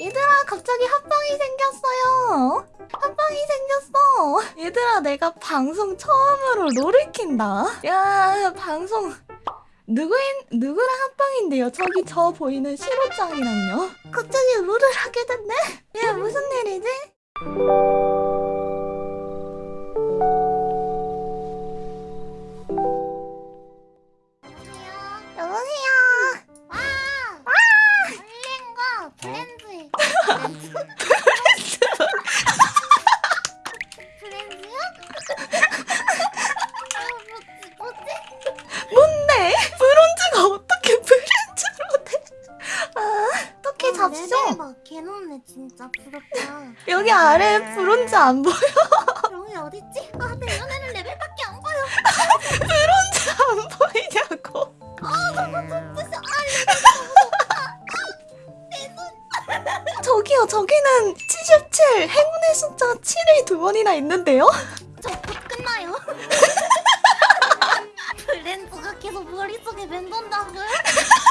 얘들아 갑자기 합방이 생겼어요. 합방이 생겼어. 얘들아 내가 방송 처음으로 롤을 킨다. 야 방송 누구인 누구랑 합방인데요? 저기 저 보이는 시로짱이랑요. 갑자기 롤을 하게 됐네? 야 무슨 뭔데? 브론즈가 어떻게 브랜즈로 돼? 아, 어떻게? 레벨 막 개놓네 진짜 부럽다. 여기 아래 브론즈 안 보여? 여기 어딨지? 아, 내 연애는 레벨밖에 안 보여. 브론즈 안 보이냐고? 아, 너무 높아. 저기요, 저기는 77 행운의 숫자 7이 두 번이나 있는데요? 저 곧 끝나요. 브랜드가 계속 머릿속에 맴돈다고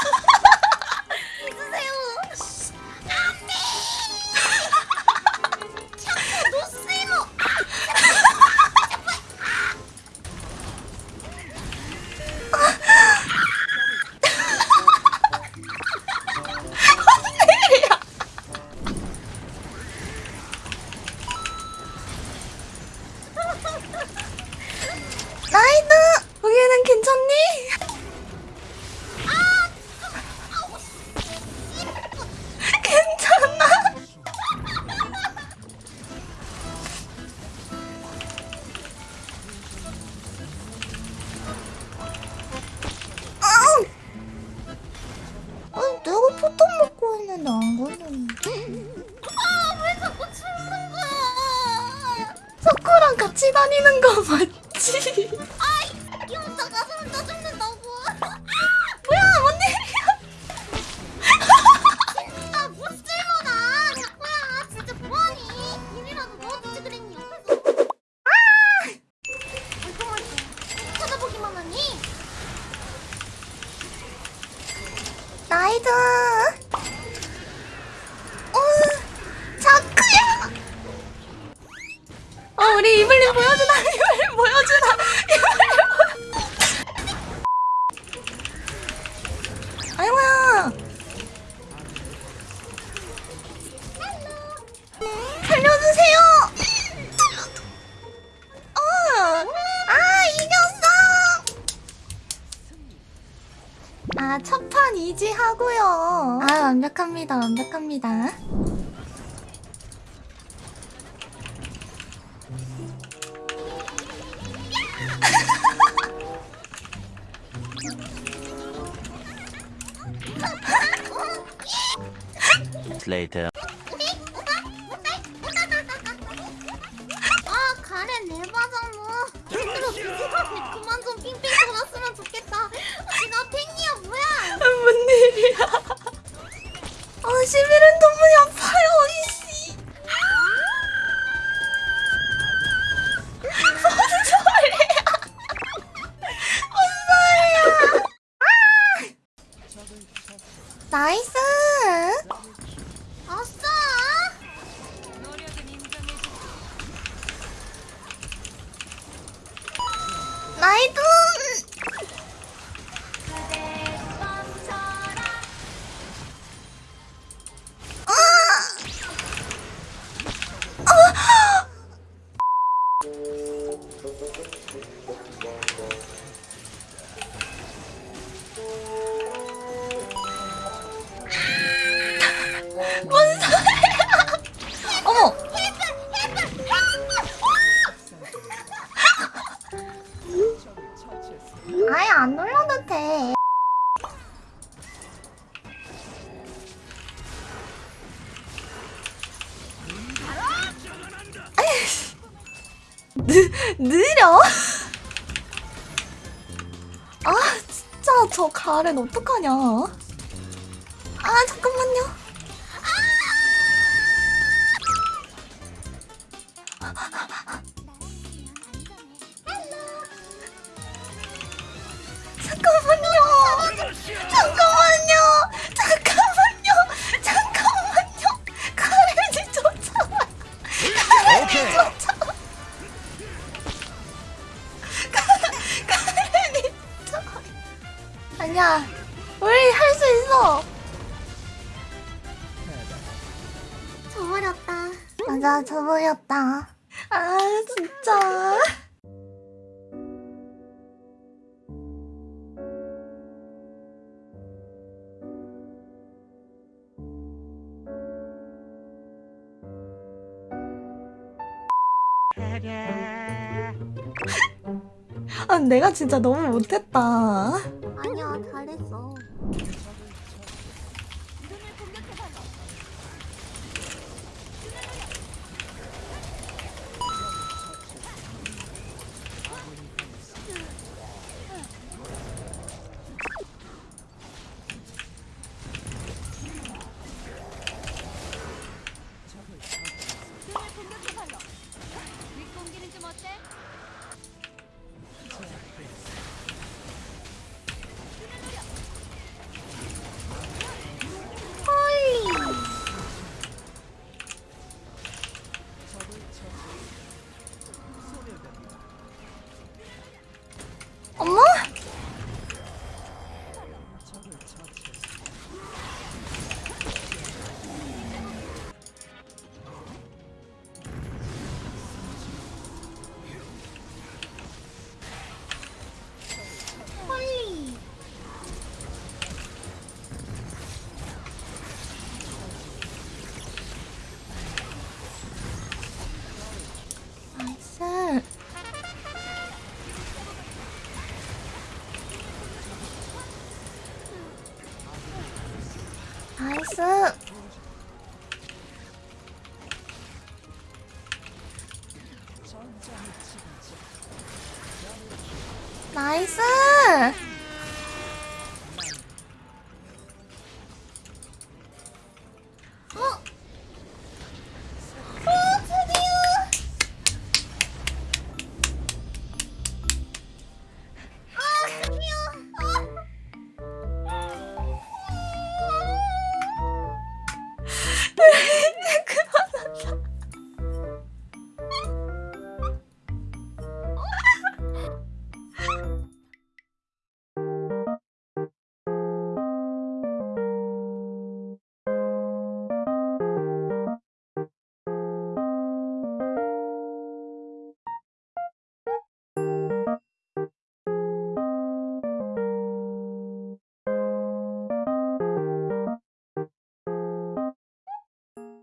같이 다니는 거 맞지? 완벽합니다. 완벽합니다. later. 느, 느려? 아 진짜 저 가렌 어떡하냐 아 잠깐만요 진짜 저보였다. 아 진짜. 아 내가 진짜 너무 못했다. 아니야, 잘했어. 나이스. 나이스.